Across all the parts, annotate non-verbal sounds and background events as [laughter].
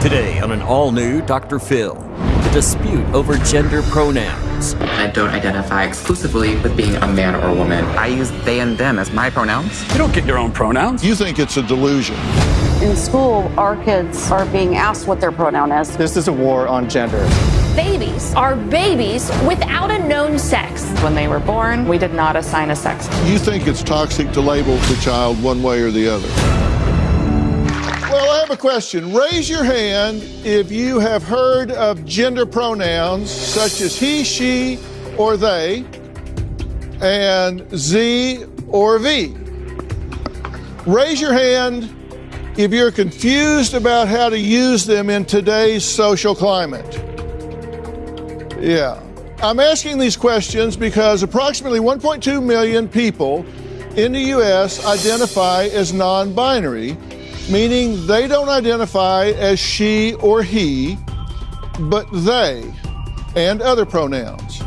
Today on an all new Dr. Phil, the dispute over gender pronouns. I don't identify exclusively with being a man or a woman. I use they and them as my pronouns. You don't get your own pronouns. You think it's a delusion. In school, our kids are being asked what their pronoun is. This is a war on gender. Babies are babies without a known sex. When they were born, we did not assign a sex. You think it's toxic to label the child one way or the other. Well, I have a question. Raise your hand if you have heard of gender pronouns such as he, she, or they, and Z or V. Raise your hand if you're confused about how to use them in today's social climate. Yeah. I'm asking these questions because approximately 1.2 million people in the U.S. identify as non binary, meaning they don't identify as she or he, but they and other pronouns.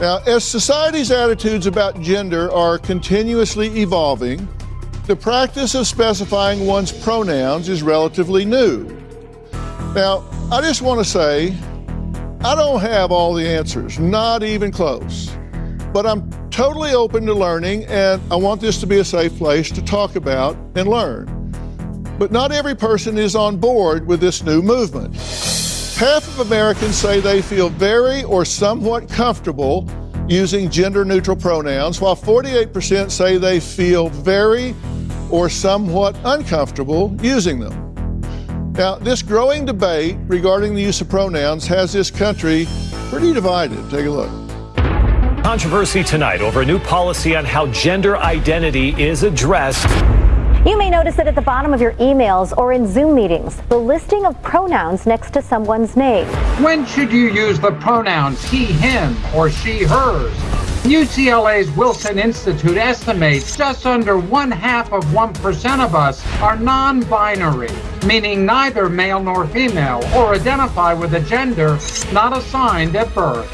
Now, as society's attitudes about gender are continuously evolving, the practice of specifying one's pronouns is relatively new. Now, I just want to say, I don't have all the answers, not even close. But I'm totally open to learning, and I want this to be a safe place to talk about and learn. But not every person is on board with this new movement. Half of Americans say they feel very or somewhat comfortable using gender neutral pronouns, while 48% say they feel very or somewhat uncomfortable using them. Now, this growing debate regarding the use of pronouns has this country pretty divided. Take a look. Controversy tonight over a new policy on how gender identity is addressed. You may notice it at the bottom of your emails or in Zoom meetings, the listing of pronouns next to someone's name. When should you use the pronouns he, him, or she, hers? UCLA's Williams Institute estimates just under one half of 1% of us are non binary, meaning neither male nor female, or identify with a gender not assigned at birth.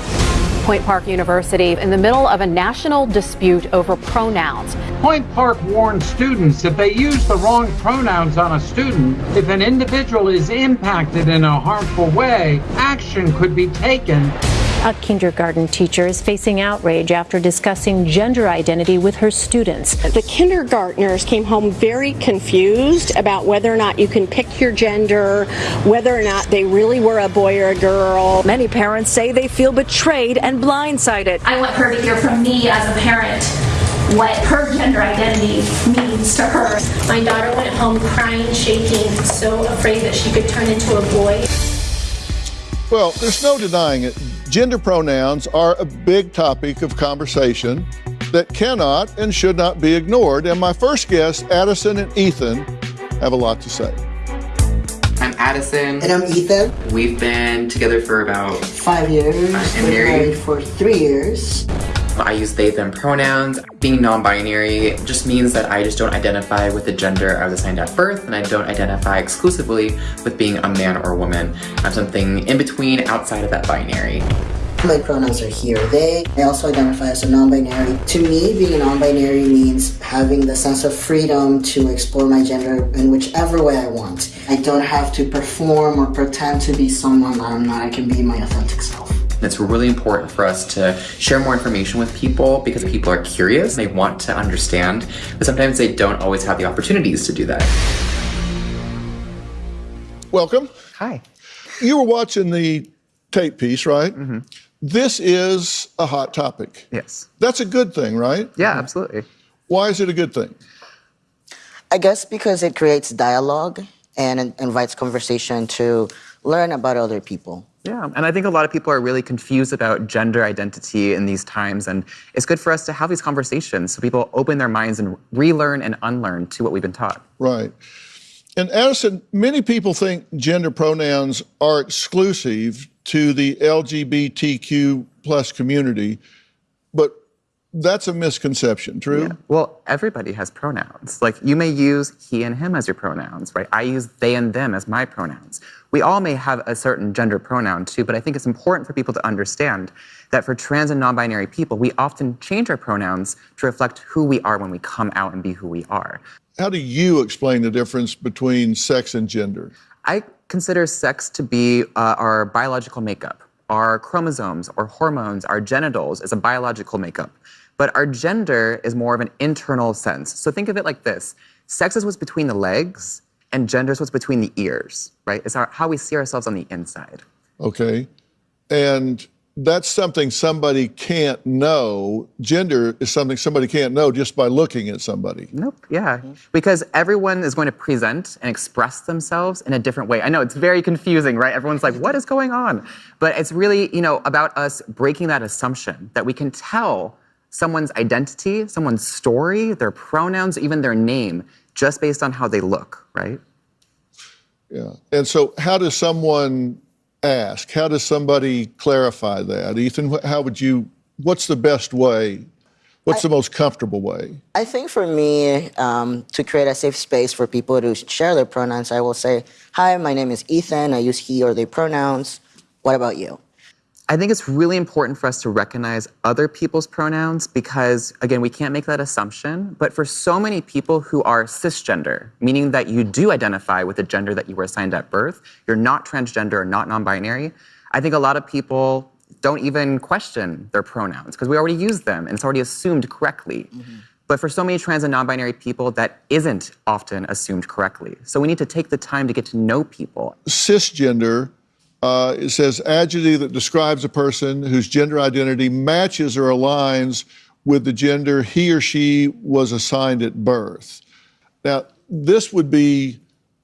Point Park University in the middle of a national dispute over pronouns. Point Park warned students if they use the wrong pronouns on a student, if an individual is impacted in a harmful way, action could be taken. A kindergarten teacher is facing outrage after discussing gender identity with her students. The kindergartners came home very confused about whether or not you can pick your gender, whether or not they really were a boy or a girl. Many parents say they feel betrayed and blindsided. I want her to hear from me as a parent what her gender identity means to her. My daughter went home crying, shaking, so afraid that she could turn into a boy. Well, there's no denying it. Gender pronouns are a big topic of conversation that cannot and should not be ignored. And my first guests, Addison and Ethan, have a lot to say. I'm Addison. And I'm Ethan. We've been together for about five years. And married. married for three years. I use they, them pronouns. Being non-binary just means that I just don't identify with the gender I was assigned at birth, and I don't identify exclusively with being a man or a woman. I'm something in between outside of that binary. My pronouns are he or they. I also identify as a non-binary. To me, being non-binary means having the sense of freedom to explore my gender in whichever way I want. I don't have to perform or pretend to be someone I'm not. I can be my authentic self. It's really important for us to share more information with people because people are curious, they want to understand, but sometimes they don't always have the opportunities to do that. Welcome. Hi. You were watching the tape piece, right? Mm-hmm. This is a hot topic. Yes. That's a good thing, right? Yeah, absolutely. Why is it a good thing? I guess because it creates dialogue and invites conversation to learn about other people. Yeah, and I think a lot of people are really confused about gender identity in these times, and it's good for us to have these conversations so people open their minds and relearn and unlearn to what we've been taught. Right. And Addison, many people think gender pronouns are exclusive to the LGBTQ plus community, but that's a misconception, true? Yeah. Well, everybody has pronouns. Like you may use he and him as your pronouns, right? I use they and them as my pronouns. We all may have a certain gender pronoun too, but I think it's important for people to understand that for trans and non-binary people, we often change our pronouns to reflect who we are when we come out and be who we are. How do you explain the difference between sex and gender? I consider sex to be uh, our biological makeup. Our chromosomes or hormones, our genitals is a biological makeup. But our gender is more of an internal sense. So think of it like this sex is what's between the legs, and gender is what's between the ears, right? It's our, how we see ourselves on the inside. Okay. And that's something somebody can't know. Gender is something somebody can't know just by looking at somebody. Nope. Yeah. Because everyone is going to present and express themselves in a different way. I know it's very confusing, right? Everyone's like, what is going on? But it's really, you know, about us breaking that assumption that we can tell someone's identity, someone's story, their pronouns, even their name, just based on how they look, right? Yeah. And so, how does someone ask? How does somebody clarify that? Ethan, how would you, what's the best way? What's I, the most comfortable way? I think for me, um, to create a safe space for people to share their pronouns, I will say, Hi, my name is Ethan. I use he or they pronouns. What about you? I think it's really important for us to recognize other people's pronouns because, again, we can't make that assumption. But for so many people who are cisgender, meaning that you do identify with the gender that you were assigned at birth, you're not transgender or not non binary, I think a lot of people don't even question their pronouns because we already use them and it's already assumed correctly. Mm-hmm. But for so many trans and non binary people, that isn't often assumed correctly. So we need to take the time to get to know people. Cisgender uh, it says adjective that describes a person whose gender identity matches or aligns with the gender he or she was assigned at birth. Now, this would be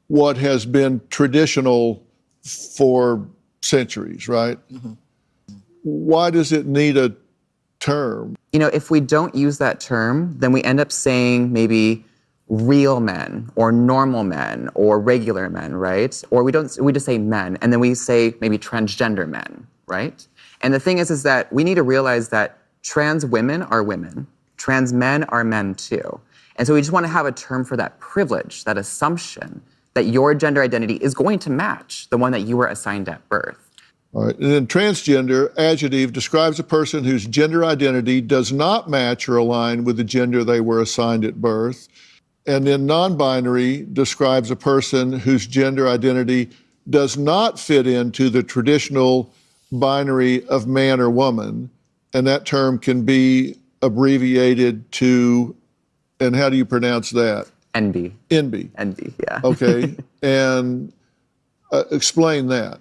what has been traditional for centuries, right? Mm-hmm. Why does it need a term? You know, if we don't use that term, then we end up saying maybe real men or normal men or regular men, right? Or we don't we just say men and then we say maybe transgender men, right? And the thing is is that we need to realize that trans women are women, trans men are men too. And so we just want to have a term for that privilege, that assumption that your gender identity is going to match the one that you were assigned at birth. All right. And then transgender adjective describes a person whose gender identity does not match or align with the gender they were assigned at birth. And then non binary describes a person whose gender identity does not fit into the traditional binary of man or woman. And that term can be abbreviated to, and how do you pronounce that? NB. NB. NB, yeah. [laughs] Okay. and uh, explain that.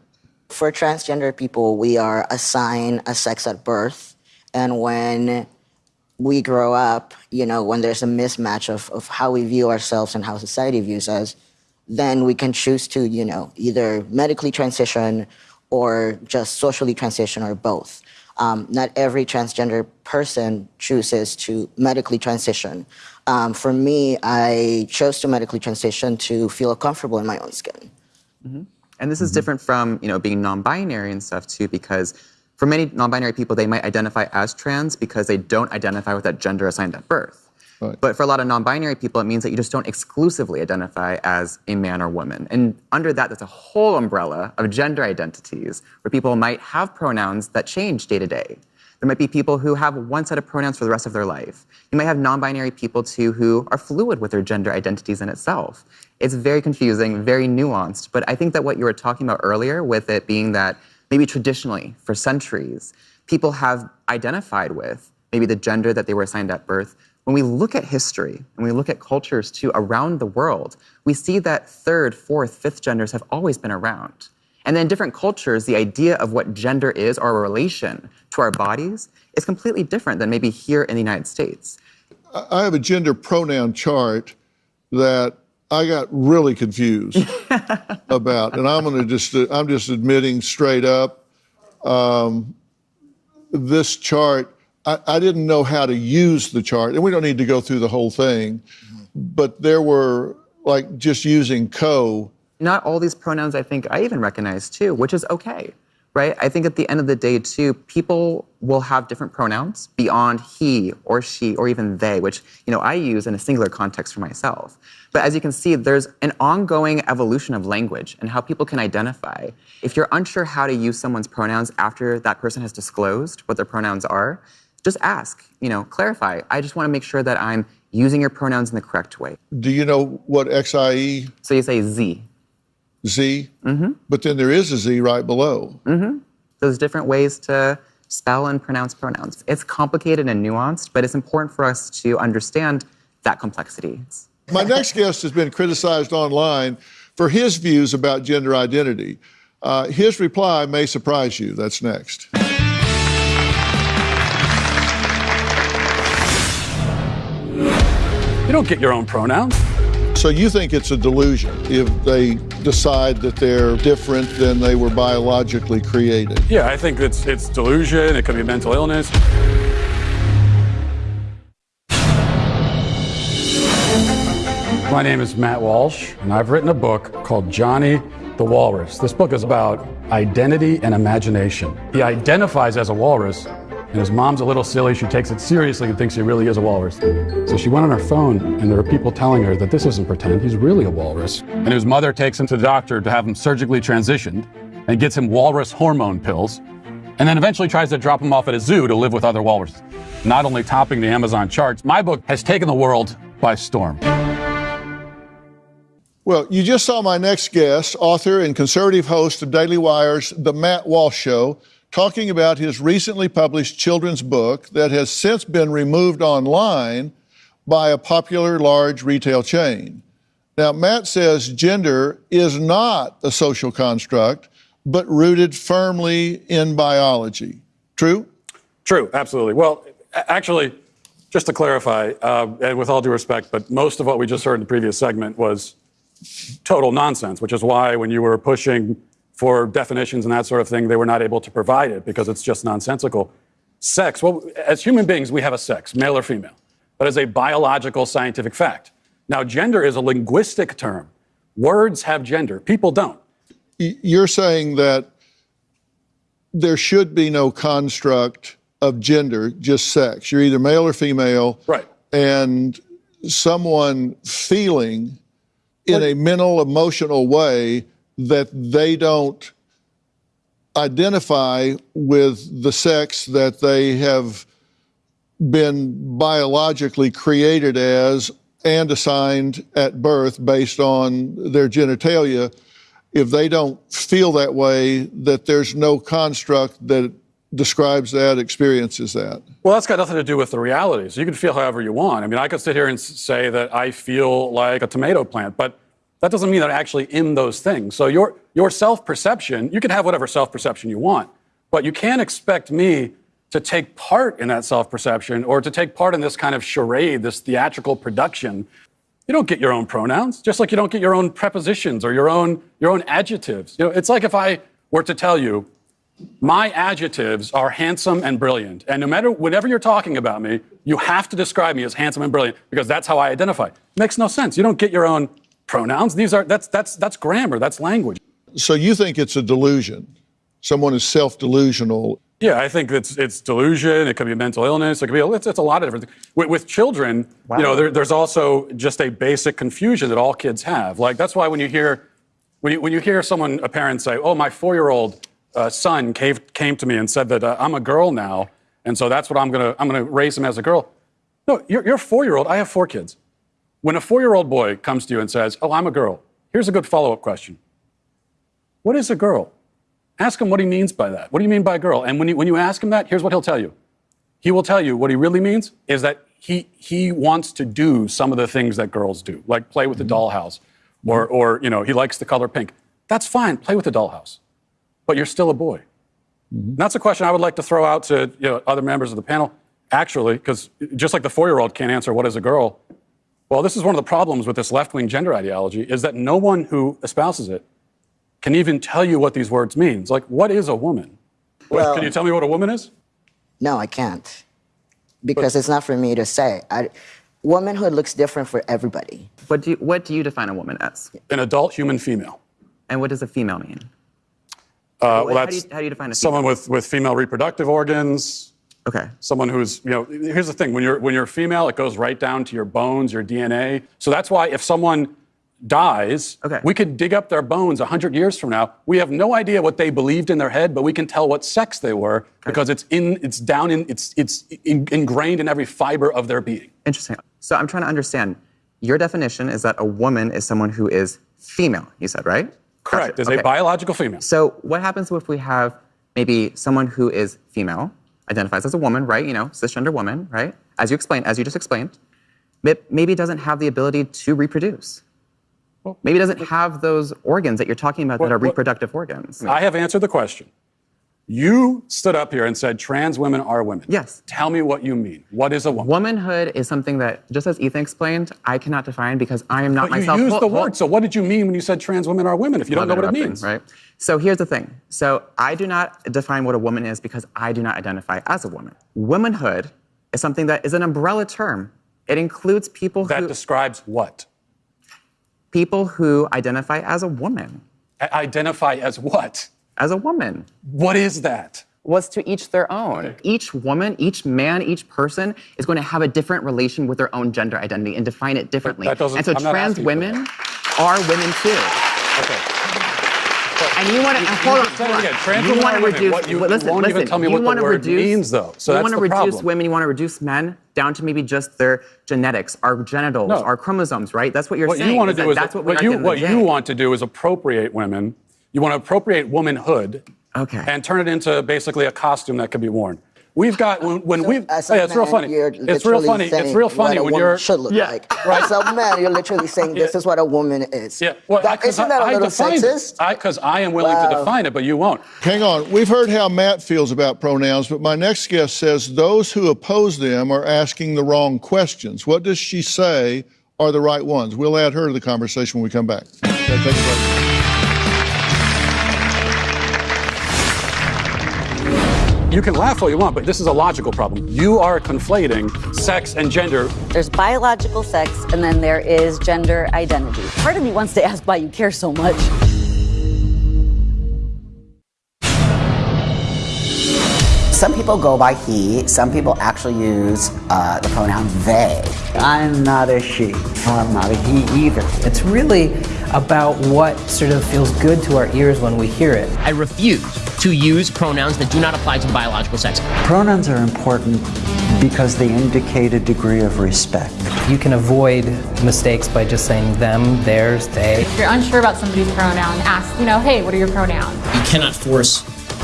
For transgender people, we are assigned a sex at birth. And when we grow up, you know, when there's a mismatch of, of how we view ourselves and how society views us, then we can choose to, you know, either medically transition or just socially transition or both. Um, not every transgender person chooses to medically transition. Um, for me, I chose to medically transition to feel comfortable in my own skin. Mm-hmm. And this is mm-hmm. different from, you know, being non-binary and stuff too, because for many non-binary people, they might identify as trans because they don't identify with that gender assigned at birth. Right. But for a lot of non-binary people, it means that you just don't exclusively identify as a man or woman. And under that, there's a whole umbrella of gender identities where people might have pronouns that change day to day. There might be people who have one set of pronouns for the rest of their life. You might have non-binary people too who are fluid with their gender identities in itself. It's very confusing, very nuanced. But I think that what you were talking about earlier with it being that maybe traditionally, for centuries, people have identified with maybe the gender that they were assigned at birth. When we look at history and we look at cultures too around the world, we see that third, fourth, fifth genders have always been around. And then in different cultures, the idea of what gender is or a relation to our bodies is completely different than maybe here in the United States. I have a gender pronoun chart that I got really confused [laughs] about, and I'm going to just I'm just admitting straight up, um, this chart I, I, didn't know how to use the chart, and we don't need to go through the whole thing, mm-hmm. but there were like just using co. Not all these pronouns I think I even recognize too, which is okay right? I think at the end of the day, too, people will have different pronouns beyond he or she or even they, which you know I use in a singular context for myself. But as you can see, there's an ongoing evolution of language and how people can identify. If you're unsure how to use someone's pronouns after that person has disclosed what their pronouns are, just ask, you know, clarify. I just want to make sure that I'm using your pronouns in the correct way. Do you know what XIE? So you say Z. Z. Mm-hmm. But then there is a Z right below. Mm-hmm. Those different ways to spell and pronounce pronouns. It's complicated and nuanced, but it's important for us to understand that complexity. My next guest has been criticized online for his views about gender identity. Uh, his reply may surprise you. That's next. You don't get your own pronouns. So you think it's a delusion if they decide that they're different than they were biologically created? Yeah, I think it's it's delusion. It could be mental illness. My name is Matt Walsh, and I've written a book called Johnny the Walrus. This book is about identity and imagination. He identifies as a walrus, and his mom's a little silly. She takes it seriously and thinks he really is a walrus. So she went on her phone, and there are people telling her that this isn't pretend, he's really a walrus. And his mother takes him to the doctor to have him surgically transitioned and gets him walrus hormone pills, and then eventually tries to drop him off at a zoo to live with other walruses. Not only topping the Amazon charts, my book has taken the world by storm. Well, you just saw my next guest, author and conservative host of Daily Wire's The Matt Walsh Show, talking about his recently published children's book that has since been removed online by a popular large retail chain. Now, Matt says gender is not a social construct, but rooted firmly in biology. True? True, absolutely. Well, actually, just to clarify, uh, and with all due respect, but most of what we just heard in the previous segment was total nonsense, which is why when you were pushing for definitions and that sort of thing, they were not able to provide it because it's just nonsensical. Sex, well, as human beings, we have a sex, male or female. but as a biological scientific fact. Now, gender is a linguistic term. Words have gender, people don't. You're saying that there should be no construct of gender, just sex. You're either male or female. Right. And someone feeling in a mental, emotional way that they don't identify with the sex that they have been biologically created as and assigned at birth based on their genitalia, if they don't feel that way, that there's no construct that describes that, experiences that. Well, that's got nothing to do with the reality. So You can feel however you want. I mean, I could sit here and say that I feel like a tomato plant, but that doesn't mean that I'm actually in those things. So your your self-perception, you can have whatever self-perception you want, but you can't expect me to take part in that self-perception or to take part in this kind of charade, this theatrical production. You don't get your own pronouns, just like you don't get your own prepositions or your own your own adjectives. You know, it's like if I were to tell you my adjectives are handsome and brilliant. And no matter whenever you're talking about me, you have to describe me as handsome and brilliant because that's how I identify. makes no sense. You don't get your own pronouns. These are that's that's that's grammar, that's language. So you think it's a delusion? Someone is self delusional. Yeah, I think it's it's delusion. It could be mental illness. It could be it's, it's a lot of different things. With, with children, you know, there, there's also just a basic confusion that all kids have. Like that's why when you hear when you when you hear someone a parent say, "Oh, my four-year-old uh, son came came to me and said that uh, I'm a girl now, and so that's what I'm gonna I'm gonna raise him as a girl." No, you're, you're a four-year-old. I have four kids. When a four-year-old boy comes to you and says, "Oh, I'm a girl," here's a good follow-up question: What is a girl? Ask him what he means by that. What do you mean by girl? And when you, when you ask him that, here's what he'll tell you. He will tell you what he really means is that he, he wants to do some of the things that girls do, like play with the dollhouse, or, or you know, he likes the color pink. That's fine, play with the dollhouse. But you're still a boy. And that's a question I would like to throw out to you know, other members of the panel, actually, because just like the four-year-old can't answer what is a girl, well, this is one of the problems with this left-wing gender ideology, is that no one who espouses it can even tell you what these words mean. It's like, what is a woman? Well- can you tell me what a woman is? No, I can't. Because it's not for me to say. I, womanhood looks different for everybody. What do you, what do you define a woman as? An adult human female. And what does a female mean? Uh, How well, do that's you- how do you define a someone with, with female reproductive organs. Okay. Someone who's, you know, here's the thing: when you're when you're female, it goes right down to your bones, your DNA. So that's why if someone dies, okay. we could dig up their bones 100 years from now. We have no idea what they believed in their head, but we can tell what sex they were because it's in, it's down in, it's it's in, ingrained in every fiber of their being. Interesting. So I'm trying to understand. Your definition is that a woman is someone who is female. You said right? Correct, Gotcha. as a biological female. So what happens if we have maybe someone who is female, identifies as a woman, right? You know, cisgender woman, right? As you explained, as you just explained, maybe doesn't have the ability to reproduce. Well, Maybe doesn't have those organs that you're talking about that are reproductive organs. I have answered the question. You stood up here and said trans women are women. Yes. Tell me what you mean. What is a woman? Womanhood is something that, just as Ethan explained, I cannot define because I am not But myself. you used the word. So what did you mean when you said trans women are women if you don't know what it means? Right. So here's the thing. So I do not define what a woman is because I do not identify as a woman. Womanhood is something that is an umbrella term. It includes people That who describes what? people who identify as a woman. I- identify as what? As a woman. What is that? Was to each their own. Each woman, each man, each person is going to have a different relation with their own gender identity and define it differently. that doesn't- and so I'm trans women are women too. Okay. And you want to You- hold on, hold on. Trans you want to reduce. What you- well, you listen, even listen. tell me you what the wanna word reduce, means, though. So you want to reduce problem. women. You want to reduce men down to maybe just their genetics, our genitals, No. our chromosomes. Right? That's what you're what saying. you want to that do is that's what, what you what you want to do is appropriate women. You want to appropriate womanhood. Okay. And turn it into basically a costume that can be worn. We've got when, when we've As a yeah, it's real funny. you're It's real literally funny. It's saying real what funny a when woman you're should look like. Right. As a man, you're literally saying this is what a woman is. Yeah. Well, That- I, isn't that a I little defined sexist? Because I, am willing to define it, but you won't. Hang on. We've heard how Matt feels about pronouns, but my next guest says those who oppose them are asking the wrong questions. What does she say are the right ones? We'll add her to the conversation when we come back. Okay, You can laugh all you want, but this is a logical problem. You are conflating sex and gender. There's biological sex, and then there is gender identity. Part of me wants to ask why you care so much. Some people go by he, some people actually use uh, the pronoun they. I'm not a she. I'm not a he either. It's really about what sort of feels good to our ears when we hear it. I refuse to use pronouns that do not apply to biological sex. Pronouns are important because they indicate a degree of respect. You can avoid mistakes by just saying them, theirs, they. If you're unsure about somebody's pronoun, ask, you know, hey, what are your pronouns? You cannot force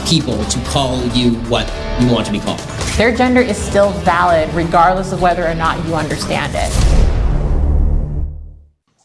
people to call you what you want to be called. Their gender is still valid regardless of whether or not you understand it.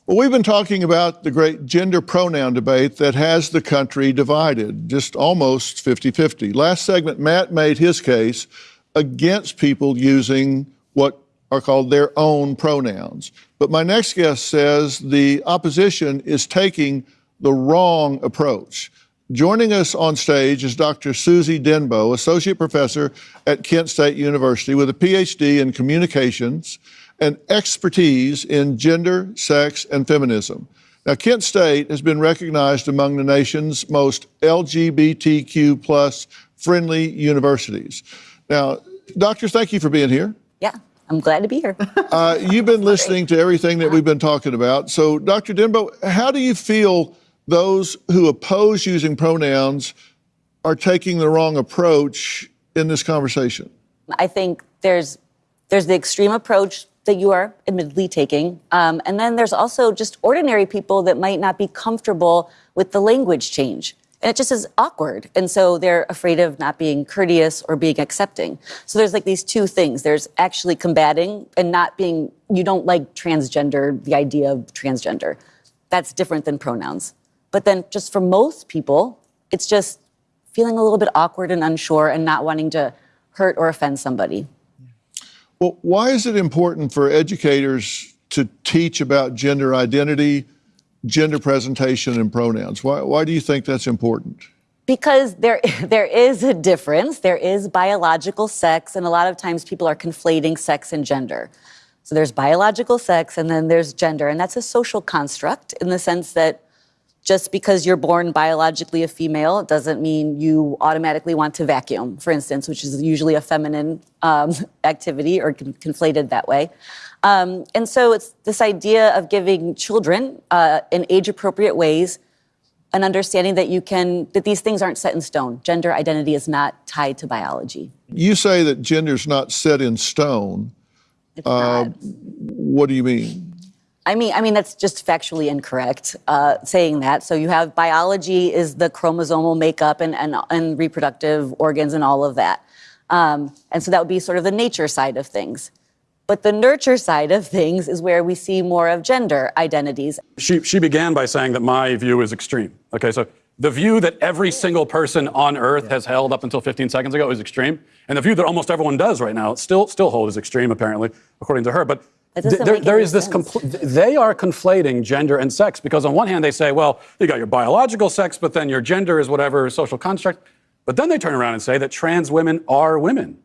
Well, we've been talking about the great gender pronoun debate that has the country divided, just almost 50 50. Last segment, Matt made his case against people using what are called their own pronouns. But my next guest says the opposition is taking the wrong approach. Joining us on stage is Dr. Suzy D'Enbeau, Associate Professor at Kent State University with a PhD in communications and expertise in gender, sex, and feminism. Now, Kent State has been recognized among the nation's most LGBTQ plus friendly universities. Now, doctor, thank you for being here. Yeah, I'm glad to be here. [laughs] Uh, you've been listening to everything that we've been talking about. So, Dr. D'Enbeau, how do you feel those who oppose using pronouns are taking the wrong approach in this conversation? I think there's there's the extreme approach that you are admittedly taking, um, and then there's also just ordinary people that might not be comfortable with the language change, and it just is awkward, and so they're afraid of not being courteous or being accepting. So there's like these two things. There's actually combating and not being. You don't like transgender, the idea of transgender. That's different than pronouns. But then, just for most people, it's just feeling a little bit awkward and unsure and not wanting to hurt or offend somebody. Well, why is it important for educators to teach about gender identity, gender presentation, and pronouns? Why, why do you think that's important? Because there, [laughs] there is a difference. There is biological sex, and a lot of times people are conflating sex and gender. So there's biological sex, and then there's gender, and that's a social construct in the sense that just because you're born biologically a female doesn't mean you automatically want to vacuum, for instance, which is usually a feminine um, [laughs] activity or con- conflated that way. Um, and so it's this idea of giving children uh, in age appropriate ways an understanding that you can, that these things aren't set in stone. Gender identity is not tied to biology. You say that gender's not set in stone. Uh, what do you mean? I mean, I mean that's just factually incorrect uh, saying that. So you have biology is the chromosomal makeup and, and, and reproductive organs and all of that. Um, and so that would be sort of the nature side of things. But the nurture side of things is where we see more of gender identities. She, she began by saying that my view is extreme. Okay, so the view that every single person on earth has held up until 15 seconds ago is extreme. And the view that almost everyone does right now still, still hold is extreme, apparently, according to her. But there, there is this, compl- they are conflating gender and sex because on one hand they say, well, you got your biological sex, but then your gender is whatever social construct. But then they turn around and say that trans women are women.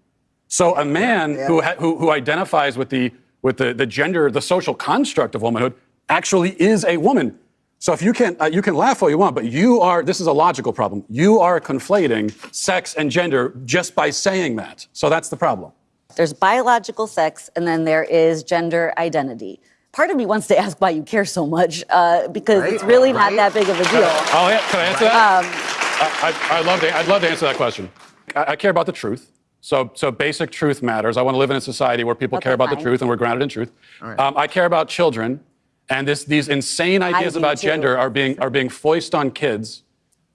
So a man yeah, yeah. Who, ha- who, who identifies with the with the, the gender, the social construct of womanhood, actually is a woman. So if you can uh, you can laugh all you want, but you are this is a logical problem. You are conflating sex and gender just by saying that. So that's the problem. There's biological sex, and then there is gender identity. Part of me wants to ask why you care so much, uh, because right, it's really right. not that big of a deal. Oh yeah, can I answer that? Um, I, I, love to, I'd love to answer that question. I, I care about the truth. So, so basic truth matters. I want to live in a society where people okay, care about fine. the truth and we're grounded in truth. Right. Um, I care about children, and this, these insane ideas about too. gender are being are being foisted on kids,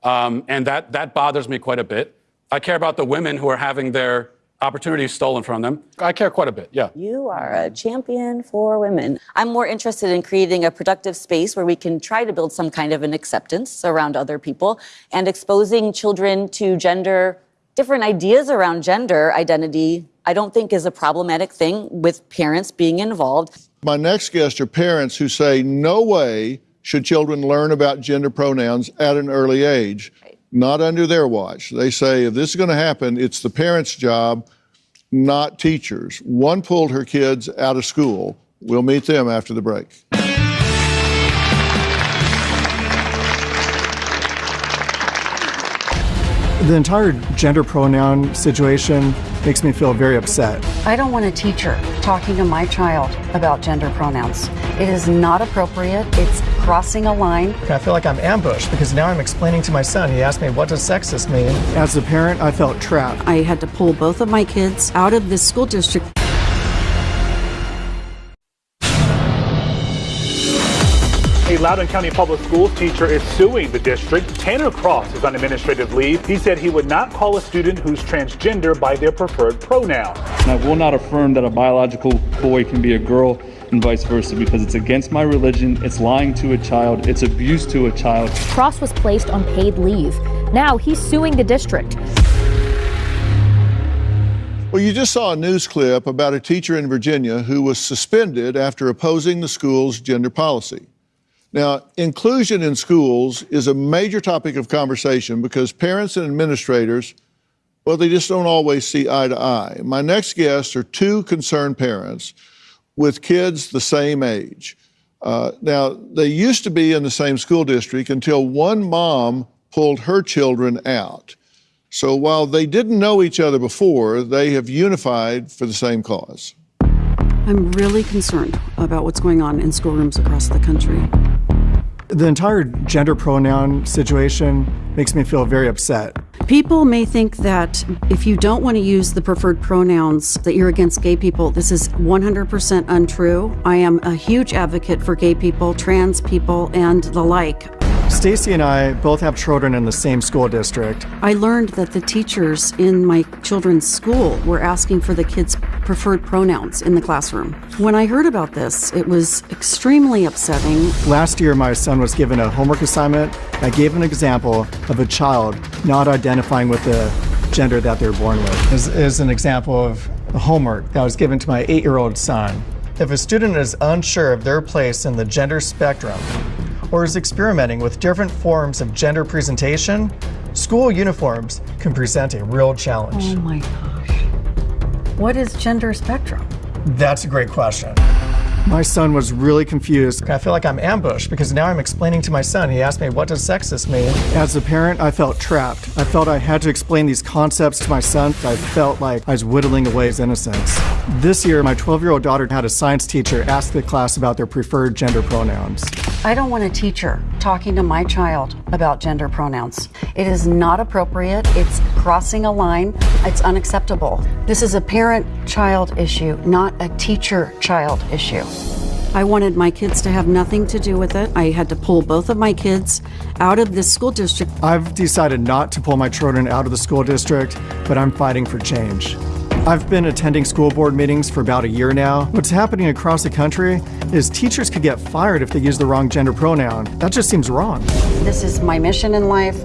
um, and that that bothers me quite a bit. I care about the women who are having their opportunities stolen from them. I care quite a bit. Yeah. You are a champion for women. I'm more interested in creating a productive space where we can try to build some kind of an acceptance around other people and exposing children to gender different ideas around gender identity, I don't think is a problematic thing with parents being involved. My next guests are parents who say, no way should children learn about gender pronouns at an early age, right. Not under their watch. They say, if this is going to happen, it's the parents' job, not teachers. One pulled her kids out of school. We'll meet them after the break. The entire gender pronoun situation makes me feel very upset. I don't want a teacher talking to my child about gender pronouns. It is not appropriate. It's crossing a line. I feel like I'm ambushed because now I'm explaining to my son. He asked me, what does sexist mean? As a parent, I felt trapped. I had to pull both of my kids out of this school district. Loudoun County Public Schools teacher is suing the district. Tanner Cross is on administrative leave. He said he would not call a student who's transgender by their preferred pronoun. I will not affirm that a biological boy can be a girl and vice versa because it's against my religion, it's lying to a child, it's abuse to a child. Cross was placed on paid leave. Now he's suing the district. Well, you just saw a news clip about a teacher in Virginia who was suspended after opposing the school's gender policy. Now, inclusion in schools is a major topic of conversation because parents and administrators, well, they just don't always see eye to eye. My next guests are two concerned parents with kids the same age. Uh, now, they used to be in the same school district until one mom pulled her children out. So while they didn't know each other before, they have unified for the same cause. I'm really concerned about what's going on in schoolrooms across the country. The entire gender pronoun situation makes me feel very upset. People may think that if you don't want to use the preferred pronouns, that you're against gay people. This is 100% untrue. I am a huge advocate for gay people, trans people, and the like. Stacy and I both have children in the same school district. I learned that the teachers in my children's school were asking for the kids' preferred pronouns in the classroom. When I heard about this, it was extremely upsetting. Last year, my son was given a homework assignment that gave an example of a child not identifying with the gender that they're born with. Is, is an example of the homework that was given to my eight year old son. If a student is unsure of their place in the gender spectrum, or is experimenting with different forms of gender presentation, school uniforms can present a real challenge. Oh my gosh. What is gender spectrum? That's a great question. My son was really confused. I feel like I'm ambushed because now I'm explaining to my son. He asked me, what does sexist mean? As a parent, I felt trapped. I felt I had to explain these concepts to my son. I felt like I was whittling away his innocence. This year, my 12-year-old daughter had a science teacher ask the class about their preferred gender pronouns. I don't want a teacher talking to my child about gender pronouns. It is not appropriate. It's crossing a line. It's unacceptable. This is a parent-child issue, not a teacher-child issue. I wanted my kids to have nothing to do with it. I had to pull both of my kids out of this school district. I've decided not to pull my children out of the school district, but I'm fighting for change. I've been attending school board meetings for about a year now. What's happening across the country is teachers could get fired if they use the wrong gender pronoun. That just seems wrong. This is my mission in life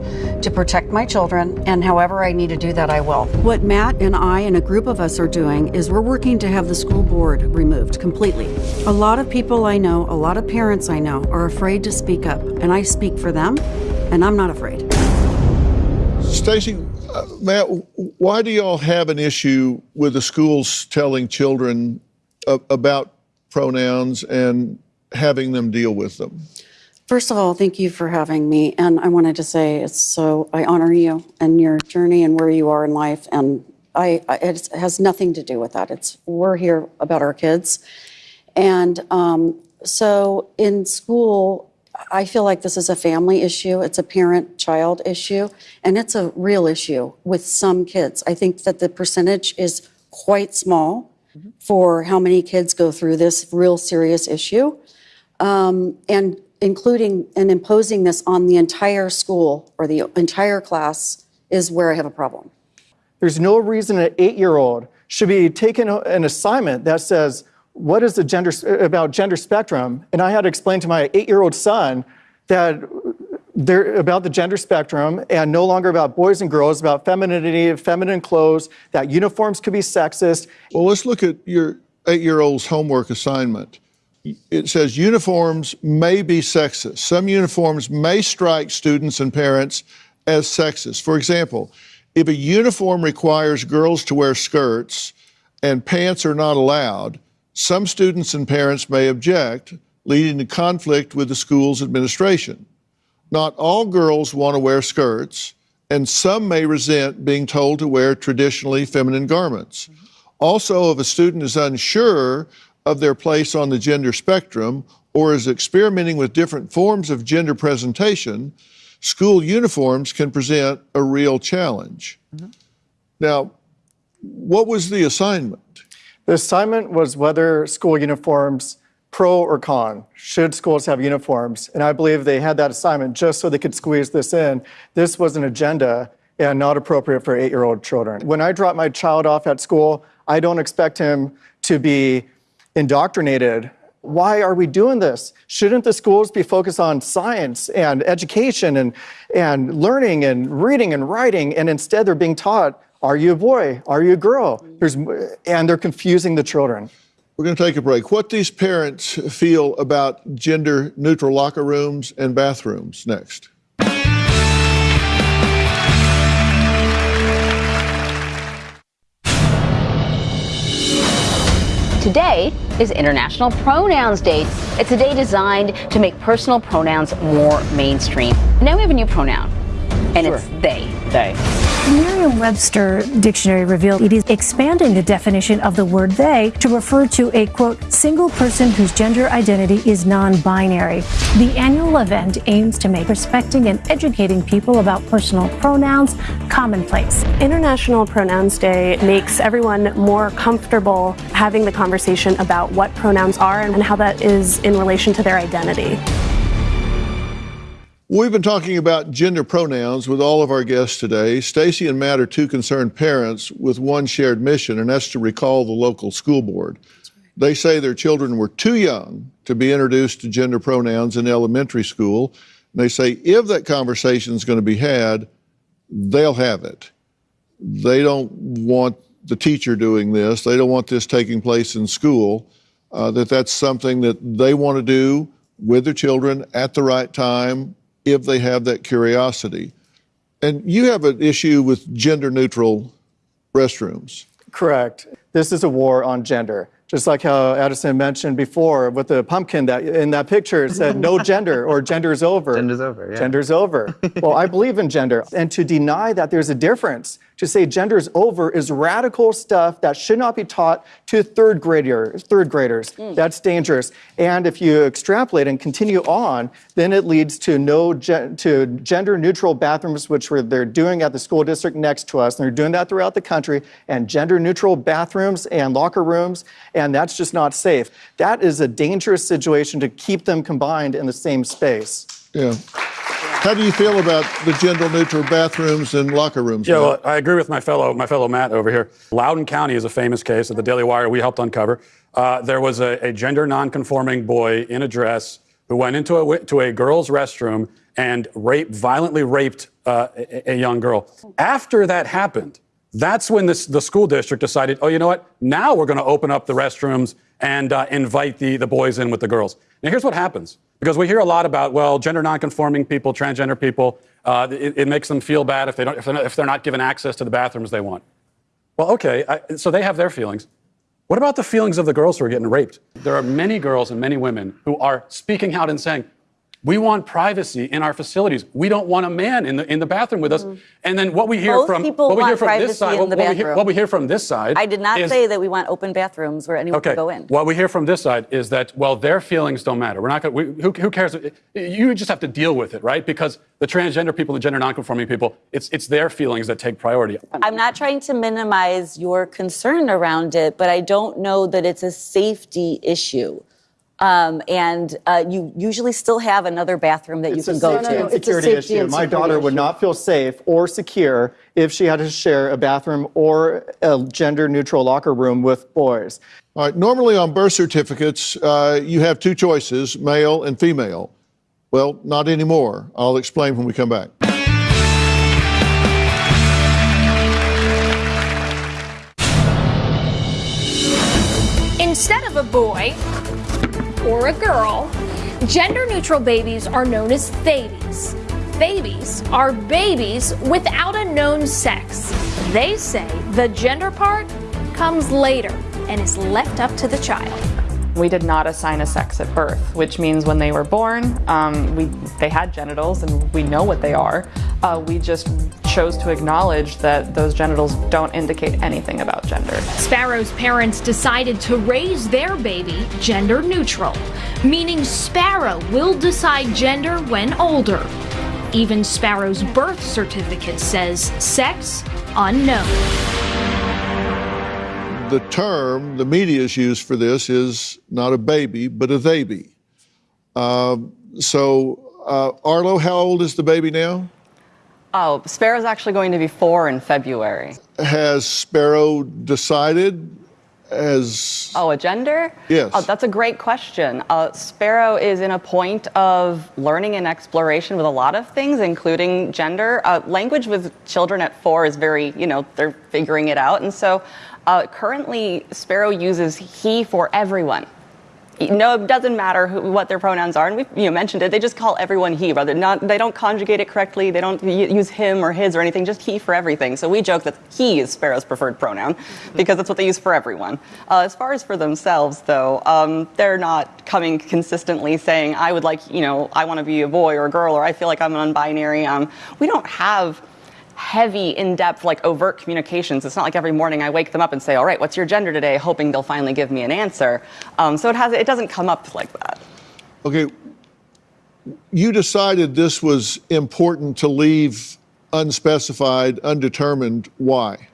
to protect my children, and however I need to do that, I will. What Matt and I and a group of us are doing is we're working to have the school board removed completely. A lot of people I know, a lot of parents I know, are afraid to speak up, and I speak for them, and I'm not afraid. Stacy, uh, Matt, why do y'all have an issue with the schools telling children about pronouns and having them deal with them? First of all, thank you for having me. And I wanted to say it's so, I honor you and your journey and where you are in life. And I, I it has nothing to do with that. It's, we're here about our kids. And um, so in school, I feel like this is a family issue. It's a parent child issue. And it's a real issue with some kids. I think that the percentage is quite small for how many kids go through this real serious issue. Um, and including and imposing this on the entire school or the entire class is where I have a problem. There's no reason an eight-year-old should be taking an assignment that says, what is the gender, about gender spectrum? And I had to explain to my eight-year-old son that they're about the gender spectrum and no longer about boys and girls, about femininity, feminine clothes, that uniforms could be sexist. Well, let's look at your eight year old's homework assignment. It says uniforms may be sexist. Some uniforms may strike students and parents as sexist. For example, if a uniform requires girls to wear skirts and pants are not allowed, some students and parents may object, leading to conflict with the school's administration. Not all girls want to wear skirts, and some may resent being told to wear traditionally feminine garments. Also, if a student is unsure of their place on the gender spectrum or is experimenting with different forms of gender presentation, school uniforms can present a real challenge. Mm-hmm. Now, what was the assignment? The assignment was whether school uniforms, pro or con, should schools have uniforms? And I believe they had that assignment just so they could squeeze this in. This was an agenda and not appropriate for eight year old children. When I drop my child off at school, I don't expect him to be indoctrinated. Why are we doing this? Shouldn't the schools be focused on science and education and, and learning and reading and writing? And instead, they're being taught are you a boy? Are you a girl? Mm-hmm. There's, and they're confusing the children. We're going to take a break. What these parents feel about gender neutral locker rooms and bathrooms next. Today is International Pronouns Day. It's a day designed to make personal pronouns more mainstream. Now we have a new pronoun, and it's they. They. Merriam-Webster dictionary revealed it is expanding the definition of the word they to refer to a quote single person whose gender identity is non-binary. The annual event aims to make respecting and educating people about personal pronouns commonplace. International Pronouns Day makes everyone more comfortable having the conversation about what pronouns are and how that is in relation to their identity. We've been talking about gender pronouns with all of our guests today. Stacy and Matt are two concerned parents with one shared mission, and that's to recall the local school board. They say their children were too young to be introduced to gender pronouns in elementary school. And they say if that conversation is going to be had, they'll have it. They don't want the teacher doing this. They don't want this taking place in school. Uh, that that's something that they want to do with their children at the right time if they have that curiosity. And you have an issue with gender neutral restrooms. Correct. This is a war on gender. Just like how Addison mentioned before with the pumpkin that in that picture it said no gender or gender's over. Gender's over, yeah. Gender's over. well, I believe in gender. And to deny that there's a difference To say gender is over is radical stuff that should not be taught to third graders. Third graders. Mm. That's dangerous. And if you extrapolate and continue on, then it leads to no gen- to gender neutral bathrooms, which we're, they're doing at the school district next to us. And they're doing that throughout the country, and gender neutral bathrooms and locker rooms, and that's just not safe. That is a dangerous situation to keep them combined in the same space. Yeah. How do you feel about the gender neutral bathrooms and locker rooms? Yeah, well, I agree with my fellow my fellow Matt over here. Loudoun County is a famous case that the Daily Wire we helped uncover. Uh, there was a, a gender nonconforming boy in a dress who went into a to a girl's restroom and raped violently raped uh, a, a young girl. After that happened, that's when this, the school district decided, oh, you know what? Now we're going to open up the restrooms and uh, invite the, the boys in with the girls. Now, here's what happens because we hear a lot about, well, gender nonconforming people, transgender people, uh, it, it makes them feel bad if, they don't, if, they're not, if they're not given access to the bathrooms they want. Well, okay, I, so they have their feelings. What about the feelings of the girls who are getting raped? There are many girls and many women who are speaking out and saying, we want privacy in our facilities. We don't want a man in the in the bathroom with us. Mm-hmm. And then what we hear Most from people what we hear want from privacy this side, in what, the what we hear, bathroom. what we hear from this side. I did not is- say that we want open bathrooms where anyone Okay. can go in. What we hear from this side is that well, their feelings don't matter. We're not going. Who, who cares? You just have to deal with it, right? Because the transgender people, the gender nonconforming people, it's it's their feelings that take priority. I'm not trying to minimize your concern around it, but I don't know that it's a safety issue. Um, and uh, you usually still have another bathroom that you can a go safety to. and security issue. My daughter would not feel safe or secure if she had to share a bathroom or a gender neutral locker room with boys. All right, normally on birth certificates, uh, you have two choices, male and female. Well, not anymore. I'll explain when we come back. Instead of a boy or a girl, gender neutral babies are known as babies. Babies are babies without a known sex. They say the gender part comes later and is left up to the child. We did not assign a sex at birth, which means when they were born, um, we, they had genitals and we know what they are. Uh, we just chose to acknowledge that those genitals don't indicate anything about gender. Sparrow's parents decided to raise their baby gender neutral, meaning Sparrow will decide gender when older. Even Sparrow's birth certificate says sex unknown. The term the media media's used for this is not a baby, but a baby. Um, so, uh, Arlo, how old is the baby now? Oh, Sparrow's actually going to be four in February. Has Sparrow decided as Oh, a gender? Yes. Oh, that's a great question. Uh, Sparrow is in a point of learning and exploration with a lot of things, including gender. Uh, language with children at four is very, you know, they're figuring it out. And so uh, currently, Sparrow uses he for everyone. No, it doesn't matter who, what their pronouns are, and we you know, mentioned it. They just call everyone he, rather not. They don't conjugate it correctly. They don't use him or his or anything. Just he for everything. So we joke that he is Sparrow's preferred pronoun because that's what they use for everyone. Uh, as far as for themselves, though, um, they're not coming consistently saying, "I would like, you know, I want to be a boy or a girl," or "I feel like I'm non-binary." Um, we don't have heavy, in-depth, like overt communications. It's not like every morning I wake them up and say, "All right, what's your gender today?" hoping they'll finally give me an answer. Um, so it has it doesn't come up like that. Okay, you decided this was important to leave unspecified, undetermined. Why?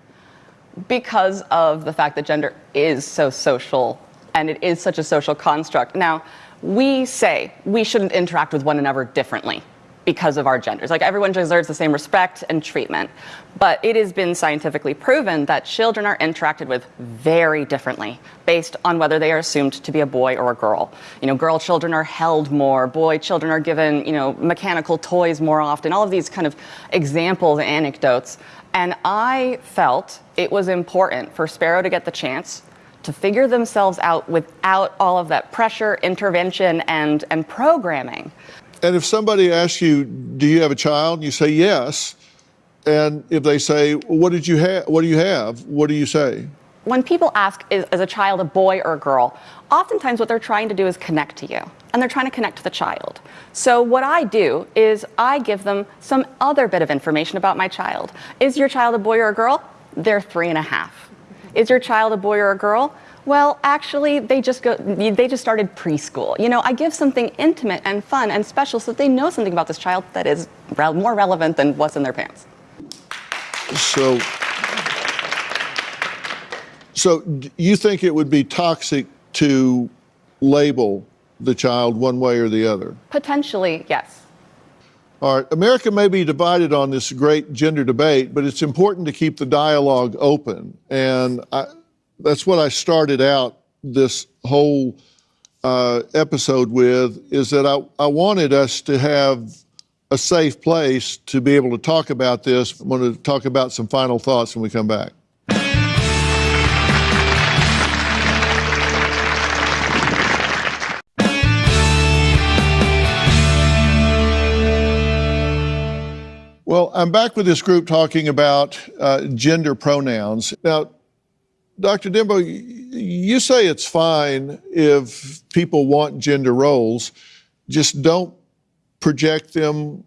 because of the fact that gender is so social and it is such a social construct. Now, we say we shouldn't interact with one another differently because of our genders. Like everyone deserves the same respect and treatment. But it has been scientifically proven that children are interacted with very differently based on whether they are assumed to be a boy or a girl. You know, girl children are held more, boy children are given, you know, mechanical toys more often, all of these kind of examples and anecdotes. And I felt it was important for Sparrow to get the chance to figure themselves out without all of that pressure, intervention, and, and programming. And if somebody asks you, "Do you have a child?" and you say yes, and if they say, "What did you have? What do you have?" What do you say? when people ask, is, is a child a boy or a girl, oftentimes what they're trying to do is connect to you, and they're trying to connect to the child. So what I do is I give them some other bit of information about my child. Is your child a boy or a girl? They're three and a half. Is your child a boy or a girl? Well, actually, they just go. They just started preschool. You know, I give something intimate and fun and special so that they know something about this child that is re- more relevant than what's in their pants. So, so you think it would be toxic to label the child one way or the other? Potentially, yes. All right, America may be divided on this great gender debate, but it's important to keep the dialogue open. And I, that's what I started out this whole uh, episode with is that I, I wanted us to have a safe place to be able to talk about this. I want to talk about some final thoughts when we come back. Well, I'm back with this group talking about uh, gender pronouns. Now, Dr. D'Enbeau, you say it's fine if people want gender roles, just don't project them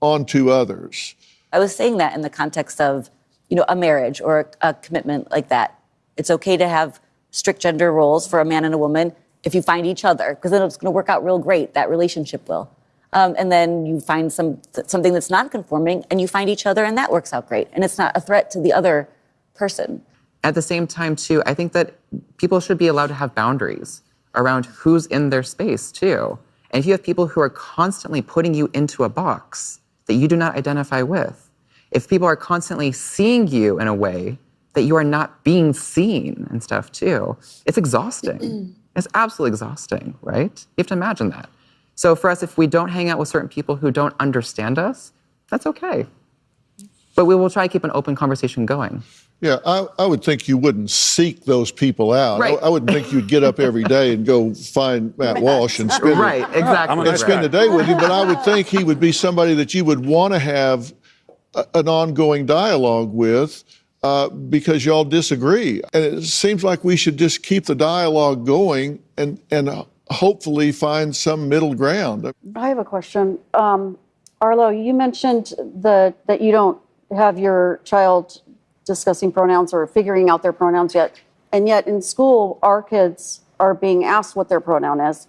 onto others. I was saying that in the context of, you know, a marriage or a, a commitment like that. It's okay to have strict gender roles for a man and a woman if you find each other, because then it's going to work out real great. That relationship will. Um, and then you find some something that's not conforming, and you find each other, and that works out great. And it's not a threat to the other person. At the same time, too, I think that people should be allowed to have boundaries around who's in their space, too. And if you have people who are constantly putting you into a box that you do not identify with, if people are constantly seeing you in a way that you are not being seen and stuff, too, it's exhausting. [clears throat] it's absolutely exhausting, right? You have to imagine that. So for us, if we don't hang out with certain people who don't understand us, that's okay. But we will try to keep an open conversation going. Yeah, I, I would think you wouldn't seek those people out. Right. I, I wouldn't think you'd get up every day and go find Matt Walsh and spend, Right, exactly. and spend the day with you. But I would think he would be somebody that you would want to have a, an ongoing dialogue with uh, because y'all disagree. And it seems like we should just keep the dialogue going and, and hopefully find some middle ground. I have a question. Um, Arlo, you mentioned the, that you don't have your child discussing pronouns or figuring out their pronouns yet. And yet in school, our kids are being asked what their pronoun is.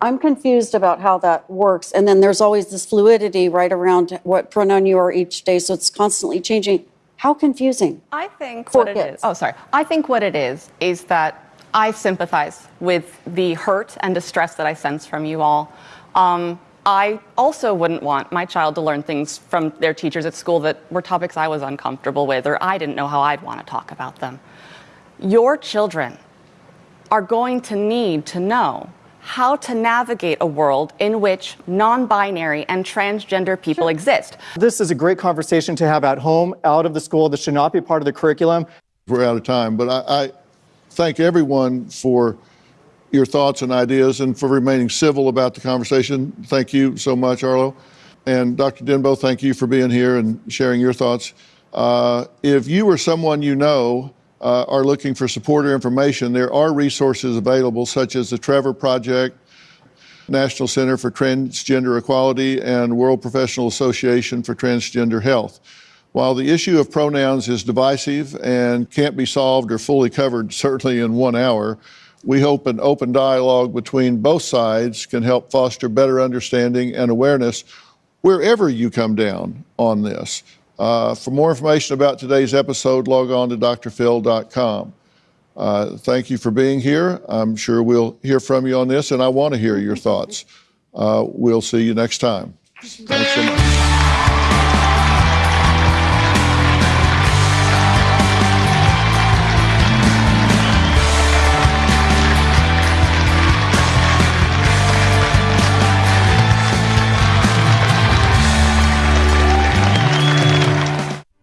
I'm confused about how that works. And then there's always this fluidity right around what pronoun you are each day. So it's constantly changing. How confusing. I think what it is. Oh, sorry. I think what it is is that I sympathize with the hurt and distress that I sense from you all. Um, I also wouldn't want my child to learn things from their teachers at school that were topics I was uncomfortable with or I didn't know how I'd want to talk about them. Your children are going to need to know how to navigate a world in which non binary and transgender people exist. This is a great conversation to have at home, out of the school. This should not be part of the curriculum. We're out of time, but I, I thank everyone for your thoughts and ideas and for remaining civil about the conversation. Thank you so much, Arlo. And Dr. D'Enbeau, thank you for being here and sharing your thoughts. Uh, if you or someone you know uh, are looking for support or information, there are resources available, such as the Trevor Project, National Center for Transgender Equality, and World Professional Association for Transgender Health. While the issue of pronouns is divisive and can't be solved or fully covered, certainly in one hour, we hope an open dialogue between both sides can help foster better understanding and awareness wherever you come down on this. Uh, for more information about today's episode, log on to drphil.com. Uh, thank you for being here. I'm sure we'll hear from you on this, and I want to hear your thoughts. Uh, we'll see you next time. Thanks so much.